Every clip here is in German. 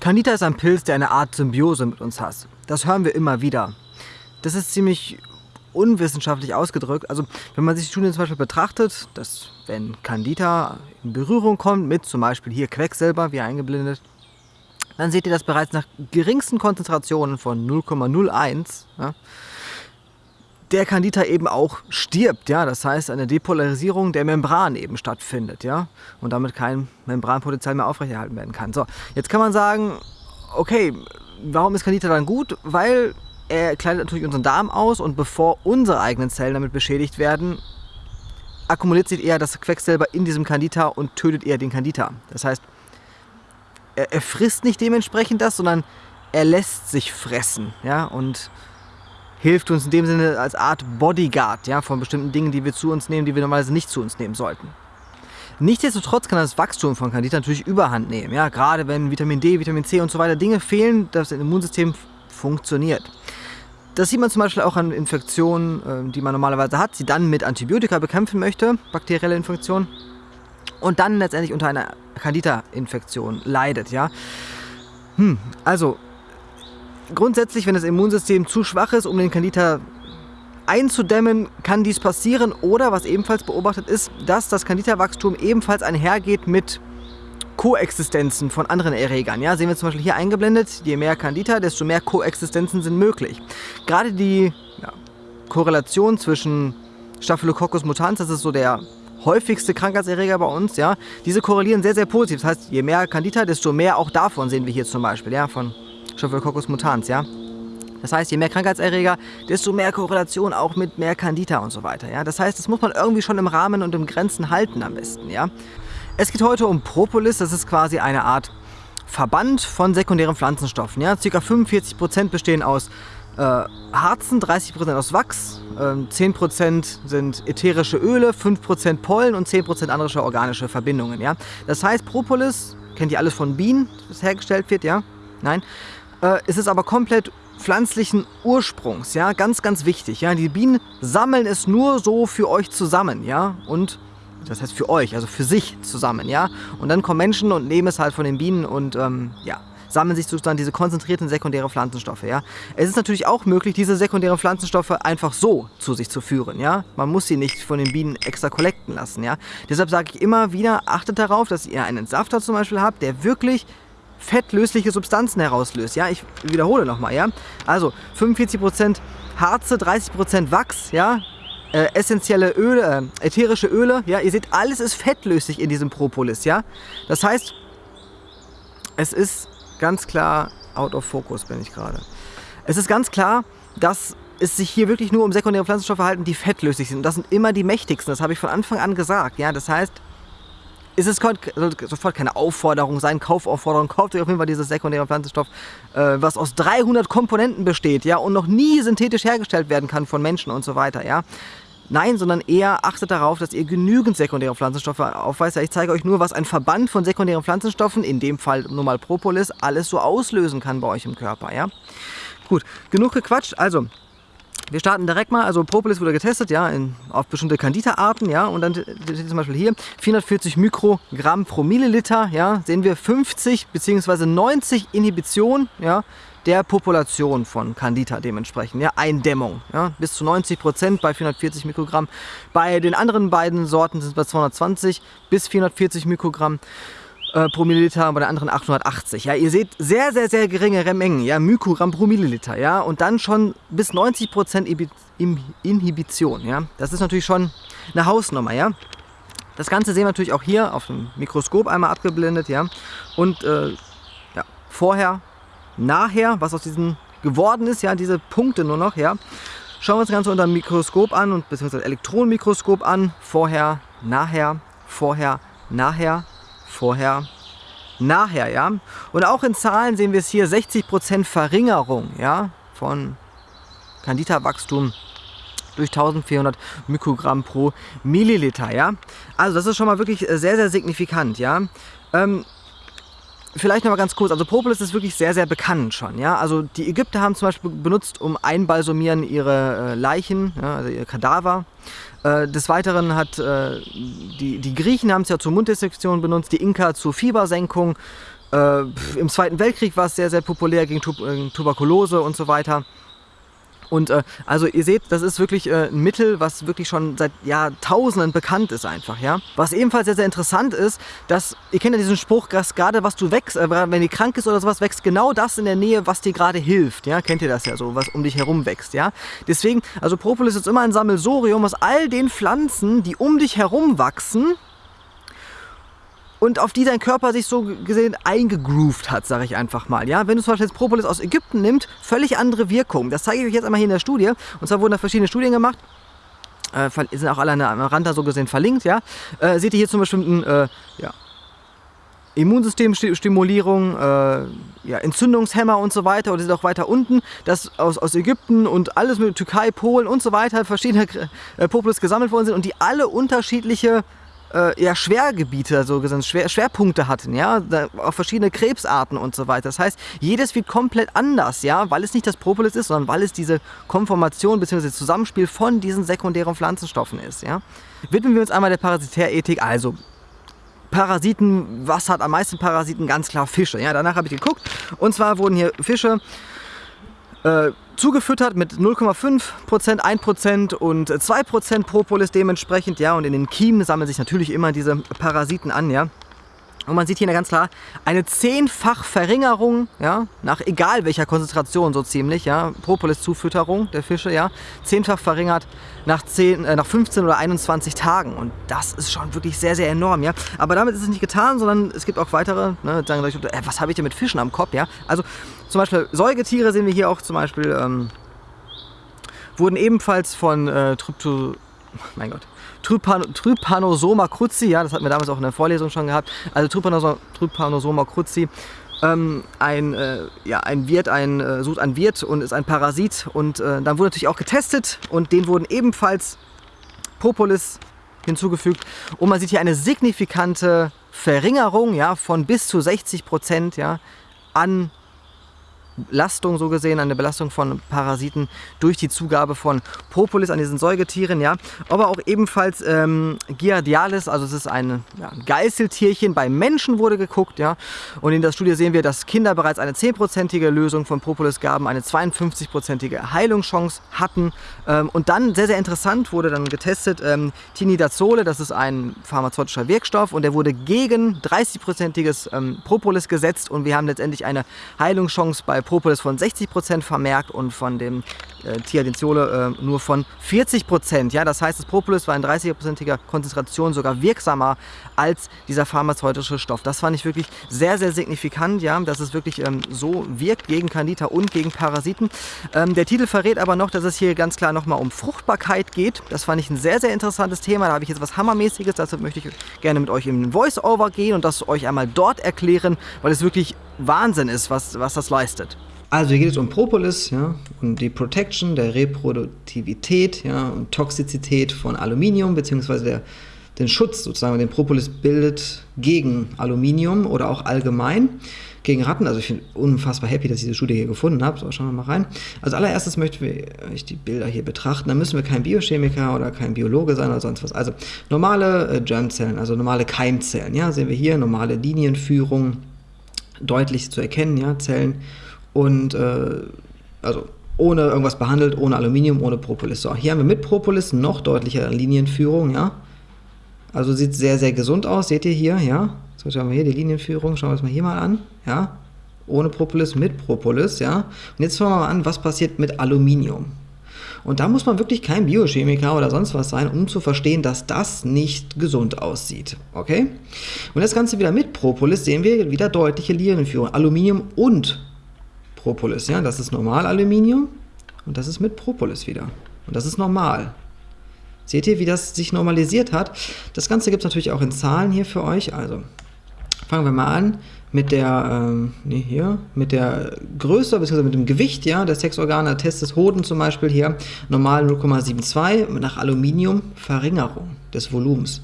Candida ist ein Pilz, der eine Art Symbiose mit uns hat. Das hören wir immer wieder. Das ist ziemlich unwissenschaftlich ausgedrückt. Also wenn man sich die Studien zum Beispiel betrachtet, dass wenn Candida in Berührung kommt mit zum Beispiel hier Quecksilber, wie eingeblendet, dann seht ihr das bereits nach geringsten Konzentrationen von 0,01 ja, der Candida eben auch stirbt. Ja? Das heißt, eine Depolarisierung der Membran eben stattfindet ja? und damit kein Membranpotenzial mehr aufrechterhalten werden kann. So, jetzt kann man sagen, okay, warum ist Candida dann gut? Weil er kleidet natürlich unseren Darm aus und bevor unsere eigenen Zellen damit beschädigt werden, akkumuliert sich eher das Quecksilber in diesem Candida und tötet eher den Candida. Das heißt, er, er frisst nicht dementsprechend das, sondern er lässt sich fressen. Ja? Und hilft uns in dem Sinne als Art Bodyguard ja, von bestimmten Dingen, die wir zu uns nehmen, die wir normalerweise nicht zu uns nehmen sollten. Nichtsdestotrotz kann das Wachstum von Candida natürlich Überhand nehmen, ja, gerade wenn Vitamin D, Vitamin C und so weiter Dinge fehlen, dass das Immunsystem funktioniert. Das sieht man zum Beispiel auch an Infektionen, ähm, die man normalerweise hat, sie dann mit Antibiotika bekämpfen möchte, bakterielle Infektionen, und dann letztendlich unter einer Candida-Infektion leidet. Ja? Hm, also grundsätzlich, wenn das Immunsystem zu schwach ist, um den Candida einzudämmen, kann dies passieren. Oder was ebenfalls beobachtet ist, dass das Candida-Wachstum ebenfalls einhergeht mit Koexistenzen von anderen Erregern. Ja, sehen wir zum Beispiel hier eingeblendet, je mehr Candida, desto mehr Koexistenzen sind möglich. Gerade die ja, Korrelation zwischen Staphylococcus mutans, das ist so der häufigste Krankheitserreger bei uns, ja, diese korrelieren sehr, sehr positiv. Das heißt, je mehr Candida, desto mehr auch davon sehen wir hier zum Beispiel, ja, von Staphylococcus mutans, ja. Das heißt, je mehr Krankheitserreger, desto mehr Korrelation auch mit mehr Candida und so weiter. Ja? Das heißt, das muss man irgendwie schon im Rahmen und im Grenzen halten am besten. Ja? Es geht heute um Propolis, das ist quasi eine Art Verband von sekundären Pflanzenstoffen. Ja? Circa 45% bestehen aus äh, Harzen, 30% aus Wachs, äh, 10% sind ätherische Öle, 5% Pollen und 10% andere organische Verbindungen. Ja? Das heißt, Propolis, kennt ihr alles von Bienen, das hergestellt wird, ja? Nein, äh, es ist aber komplett pflanzlichen Ursprungs, ja, ganz, ganz wichtig, ja. Die Bienen sammeln es nur so für euch zusammen, ja, und das heißt für euch, also für sich zusammen, ja. Und dann kommen Menschen und nehmen es halt von den Bienen und, ähm, ja, sammeln sich sozusagen diese konzentrierten sekundären Pflanzenstoffe, ja. Es ist natürlich auch möglich, diese sekundären Pflanzenstoffe einfach so zu sich zu führen, ja. Man muss sie nicht von den Bienen extra kollekten lassen, ja. Deshalb sage ich immer wieder, achtet darauf, dass ihr einen Safter zum Beispiel habt, der wirklich fettlösliche Substanzen herauslöst. Ja, ich wiederhole nochmal, ja. Also 45% Harze, 30% Wachs, ja. Äh, essentielle Öle, äh, ätherische Öle, ja. Ihr seht, alles ist fettlöslich in diesem Propolis, ja. Das heißt, es ist ganz klar, out of focus bin ich gerade. Es ist ganz klar, dass es sich hier wirklich nur um sekundäre Pflanzenstoffe halten, die fettlöslich sind. Und das sind immer die mächtigsten, das habe ich von Anfang an gesagt. Ja, das heißt, ist es sofort keine Aufforderung sein, Kaufaufforderung, kauft euch auf jeden Fall dieses sekundäre Pflanzenstoff, äh, was aus 300 Komponenten besteht, ja, und noch nie synthetisch hergestellt werden kann von Menschen und so weiter, ja. Nein, sondern eher achtet darauf, dass ihr genügend sekundäre Pflanzenstoffe aufweist. Ich zeige euch nur, was ein Verband von sekundären Pflanzenstoffen, in dem Fall nur mal Propolis, alles so auslösen kann bei euch im Körper, ja. Gut, genug gequatscht. Also, wir starten direkt mal, also Propolis wurde getestet, ja, in, auf bestimmte Candida-Arten, ja, und dann steht zum Beispiel hier 440 Mikrogramm pro Milliliter, ja, sehen wir 50 bzw. 90 Inhibition, ja, der Population von Candida dementsprechend, ja, Eindämmung, ja, bis zu 90 Prozent bei 440 Mikrogramm. Bei den anderen beiden Sorten sind es bei 220 bis 440 Mikrogramm äh, pro Milliliter, bei der anderen 880. Ja, ihr seht sehr, sehr, sehr geringere Mengen, ja, Mikrogramm pro Milliliter, ja, und dann schon bis 90% Inhibition, ja. Das ist natürlich schon eine Hausnummer, ja. Das Ganze sehen wir natürlich auch hier auf dem Mikroskop einmal abgeblendet, ja. Und äh, ja, vorher, nachher, was aus diesen geworden ist, ja, diese Punkte nur noch, ja. Schauen wir uns das Ganze unter dem Mikroskop an und beziehungsweise Elektronenmikroskop an. Vorher, nachher, vorher, nachher, vorher, nachher, ja. Und auch in Zahlen sehen wir es hier 60% Verringerung, ja, von Candida-Wachstum durch 1400 Mikrogramm pro Milliliter, ja. Also das ist schon mal wirklich sehr, sehr signifikant, ja. Ähm, Vielleicht noch mal ganz kurz, also Propolis ist wirklich sehr, sehr bekannt schon. Ja? Also die Ägypter haben zum Beispiel benutzt, um einbalsumieren ihre äh, Leichen, ja, also ihre Kadaver. Äh, des Weiteren hat äh, die, die Griechen haben es ja zur Munddesinfektion benutzt, die Inka zur Fiebersenkung. Im Zweiten Weltkrieg war es sehr, sehr populär gegen tu Tuberkulose und so weiter. Und äh, also ihr seht, das ist wirklich äh, ein Mittel, was wirklich schon seit Jahrtausenden bekannt ist einfach, ja. Was ebenfalls sehr, sehr interessant ist, dass, ihr kennt ja diesen Spruch, dass gerade was du wächst, äh, wenn die krank ist oder sowas, wächst genau das in der Nähe, was dir gerade hilft, ja. Kennt ihr das ja so, was um dich herum wächst, ja. Deswegen, also Propolis ist immer ein Sammelsorium aus all den Pflanzen, die um dich herum wachsen, und auf die dein Körper sich so gesehen eingegroovt hat, sage ich einfach mal. Ja? Wenn du zum Beispiel jetzt Propolis aus Ägypten nimmst, völlig andere Wirkung. Das zeige ich euch jetzt einmal hier in der Studie. Und zwar wurden da verschiedene Studien gemacht. Äh, sind auch alle am Rand da so gesehen verlinkt. Ja? Äh, seht ihr hier zum ein äh, ja, Immunsystemstimulierung, äh, ja, Entzündungshemmer und so weiter. Oder seht auch weiter unten, dass aus, aus Ägypten und alles mit Türkei, Polen und so weiter verschiedene äh, Propolis gesammelt worden sind und die alle unterschiedliche äh, ja, Schwergebiete, also Schwer, Schwerpunkte hatten, ja, auch verschiedene Krebsarten und so weiter. Das heißt, jedes wird komplett anders, ja, weil es nicht das Propolis ist, sondern weil es diese Konformation bzw. Zusammenspiel von diesen sekundären Pflanzenstoffen ist, ja. Widmen wir uns einmal der Parasitärethik, also Parasiten, was hat am meisten Parasiten? Ganz klar Fische. Ja, danach habe ich geguckt. Und zwar wurden hier Fische äh, zugefüttert mit 0,5%, 1% und 2% Propolis dementsprechend, ja, und in den Kiemen sammeln sich natürlich immer diese Parasiten an, ja. Und man sieht hier ganz klar eine zehnfach Verringerung, ja, nach egal welcher Konzentration so ziemlich, ja, Propolis-Zufütterung der Fische, ja, zehnfach verringert nach, 10, äh, nach 15 oder 21 Tagen. Und das ist schon wirklich sehr, sehr enorm, ja. Aber damit ist es nicht getan, sondern es gibt auch weitere, ne, sagen gleich, äh, was habe ich denn mit Fischen am Kopf, ja. Also zum Beispiel Säugetiere sehen wir hier auch zum Beispiel, ähm, wurden ebenfalls von äh, Trypto, mein Gott, Trypan Trypanosoma cruzi, ja, das hatten wir damals auch in der Vorlesung schon gehabt, also Trypanosoma, Trypanosoma cruzi, ähm, ein, äh, ja, ein Wirt, ein, äh, sucht ein Wirt und ist ein Parasit und äh, dann wurde natürlich auch getestet und denen wurden ebenfalls Propolis hinzugefügt. Und man sieht hier eine signifikante Verringerung ja, von bis zu 60 Prozent ja, an Belastung so gesehen, eine Belastung von Parasiten durch die Zugabe von Propolis an diesen Säugetieren, ja. Aber auch ebenfalls ähm, Giardialis, also es ist ein ja, Geißeltierchen, bei Menschen wurde geguckt, ja. Und in der Studie sehen wir, dass Kinder bereits eine 10%ige Lösung von Propolis gaben, eine 52%ige Heilungschance hatten. Ähm, und dann, sehr, sehr interessant, wurde dann getestet, ähm, Tinidazole, das ist ein pharmazeutischer Wirkstoff und der wurde gegen 30%iges ähm, Propolis gesetzt und wir haben letztendlich eine Heilungschance bei Propolis von 60% vermerkt und von dem äh, Thiadenziole äh, nur von 40%. Ja, das heißt, das Propolis war in 30%iger Konzentration sogar wirksamer als dieser pharmazeutische Stoff. Das fand ich wirklich sehr, sehr signifikant, ja, dass es wirklich ähm, so wirkt gegen Candida und gegen Parasiten. Ähm, der Titel verrät aber noch, dass es hier ganz klar nochmal um Fruchtbarkeit geht. Das fand ich ein sehr, sehr interessantes Thema. Da habe ich jetzt was Hammermäßiges. Deshalb möchte ich gerne mit euch in Voice-Over gehen und das euch einmal dort erklären, weil es wirklich Wahnsinn ist, was, was das leistet. Also hier geht es um Propolis, ja, um die Protection der Reproduktivität ja, und Toxizität von Aluminium, beziehungsweise der, den Schutz sozusagen, den Propolis bildet gegen Aluminium oder auch allgemein gegen Ratten. Also ich bin unfassbar happy, dass ich diese Studie hier gefunden habe. So, schauen wir mal rein. Also allererstes möchten wir die Bilder hier betrachten. Da müssen wir kein Biochemiker oder kein Biologe sein oder sonst was. Also normale äh, Germzellen, also normale Keimzellen. Ja, sehen wir hier normale Linienführung, deutlich zu erkennen, ja, Zellen und äh, also ohne irgendwas behandelt, ohne Aluminium, ohne Propolis. So, hier haben wir mit Propolis noch deutlichere Linienführung, ja. Also sieht sehr, sehr gesund aus, seht ihr hier, ja. So, schauen wir hier die Linienführung, schauen wir uns mal hier mal an, ja. Ohne Propolis, mit Propolis, ja. Und jetzt schauen wir mal an, was passiert mit Aluminium. Und da muss man wirklich kein Biochemiker oder sonst was sein, um zu verstehen, dass das nicht gesund aussieht. Okay? Und das Ganze wieder mit Propolis sehen wir wieder deutliche Linienführung. Aluminium und Propolis. Ja? Das ist Normalaluminium und das ist mit Propolis wieder. Und das ist normal. Seht ihr, wie das sich normalisiert hat? Das Ganze gibt es natürlich auch in Zahlen hier für euch. Also fangen wir mal an mit der, ähm, nee, hier, mit der Größe bzw. mit dem Gewicht ja, der Sexorgane, Test des Hoden zum Beispiel hier, normal 0,72, nach Aluminium Verringerung des Volumens.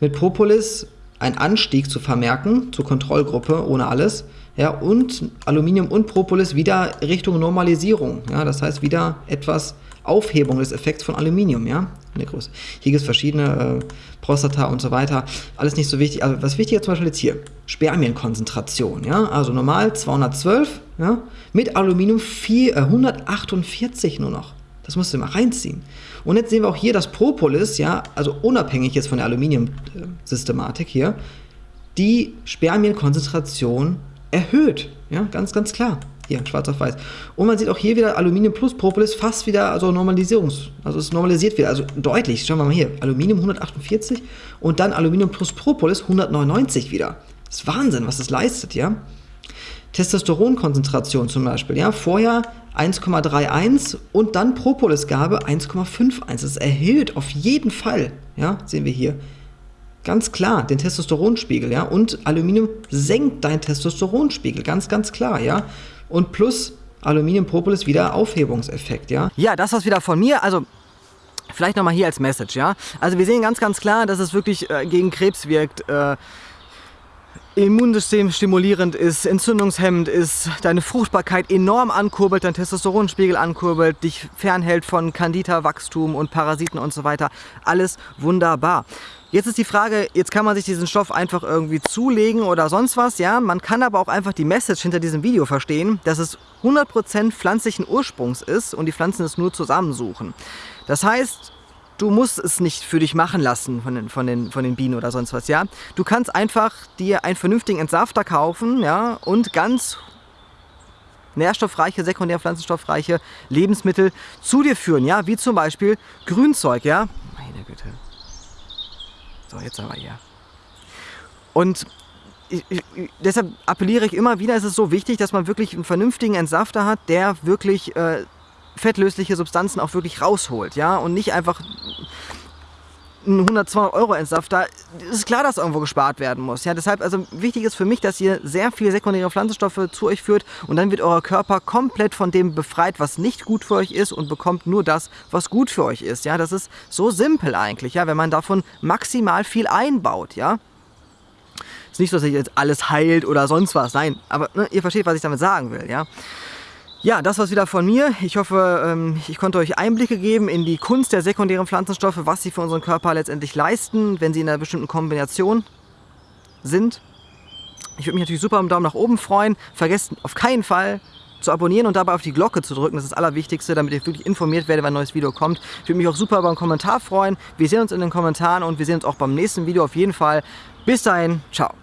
Mit Propolis ein Anstieg zu vermerken, zur Kontrollgruppe, ohne alles, ja, und Aluminium und Propolis wieder Richtung Normalisierung, ja, das heißt wieder etwas Aufhebung des Effekts von Aluminium, ja, in der Größe. Hier gibt es verschiedene, äh, Prostata und so weiter, alles nicht so wichtig. Also was wichtig ist zum Beispiel jetzt hier, Spermienkonzentration, ja, also normal 212, ja, mit Aluminium 4, äh, 148 nur noch. Das musst du mal reinziehen. Und jetzt sehen wir auch hier, dass Propolis, ja, also unabhängig jetzt von der Aluminium-Systematik hier, die Spermienkonzentration erhöht. Ja, ganz, ganz klar. Hier, schwarz auf weiß. Und man sieht auch hier wieder Aluminium plus Propolis fast wieder, also Normalisierungs, also es normalisiert wieder, also deutlich. Schauen wir mal hier, Aluminium 148 und dann Aluminium plus Propolis 199 wieder. Das ist Wahnsinn, was das leistet, ja. Testosteronkonzentration zum Beispiel, ja, vorher 1,31 und dann Propolisgabe 1,51. Das erhöht auf jeden Fall, ja, sehen wir hier. Ganz klar, den Testosteronspiegel, ja, und Aluminium senkt deinen Testosteronspiegel, ganz, ganz klar, ja. Und plus Aluminium, Propolis wieder Aufhebungseffekt, ja. Ja, das war's wieder von mir, also vielleicht nochmal hier als Message, ja. Also wir sehen ganz, ganz klar, dass es wirklich äh, gegen Krebs wirkt, äh, Immunsystem stimulierend ist, entzündungshemmend ist, deine Fruchtbarkeit enorm ankurbelt, dein Testosteronspiegel ankurbelt, dich fernhält von Candida-Wachstum und Parasiten und so weiter. Alles wunderbar. Jetzt ist die Frage, jetzt kann man sich diesen Stoff einfach irgendwie zulegen oder sonst was, ja. Man kann aber auch einfach die Message hinter diesem Video verstehen, dass es 100% pflanzlichen Ursprungs ist und die Pflanzen es nur zusammensuchen. Das heißt, du musst es nicht für dich machen lassen von den, von den, von den Bienen oder sonst was, ja. Du kannst einfach dir einen vernünftigen Entsafter kaufen, ja, und ganz nährstoffreiche, sekundär pflanzenstoffreiche Lebensmittel zu dir führen, ja, wie zum Beispiel Grünzeug, ja. Meine Güte. So, jetzt aber hier. Und ich, ich, deshalb appelliere ich immer wieder, es ist so wichtig, dass man wirklich einen vernünftigen Entsafter hat, der wirklich äh, fettlösliche Substanzen auch wirklich rausholt, ja, und nicht einfach einen 100, 200 Euro Entsafter, ist klar, dass irgendwo gespart werden muss. Ja, deshalb, also wichtig ist für mich, dass ihr sehr viele sekundäre Pflanzenstoffe zu euch führt und dann wird euer Körper komplett von dem befreit, was nicht gut für euch ist und bekommt nur das, was gut für euch ist. Ja, das ist so simpel eigentlich, ja, wenn man davon maximal viel einbaut, ja. Ist nicht so, dass sich jetzt alles heilt oder sonst was, nein, aber ne, ihr versteht, was ich damit sagen will, ja. Ja, das war's wieder von mir. Ich hoffe, ähm, ich konnte euch Einblicke geben in die Kunst der sekundären Pflanzenstoffe, was sie für unseren Körper letztendlich leisten, wenn sie in einer bestimmten Kombination sind. Ich würde mich natürlich super um Daumen nach oben freuen. Vergesst auf keinen Fall zu abonnieren und dabei auf die Glocke zu drücken. Das ist das Allerwichtigste, damit ihr wirklich informiert werdet, wenn ein neues Video kommt. Ich würde mich auch super über einen Kommentar freuen. Wir sehen uns in den Kommentaren und wir sehen uns auch beim nächsten Video auf jeden Fall. Bis dahin, ciao.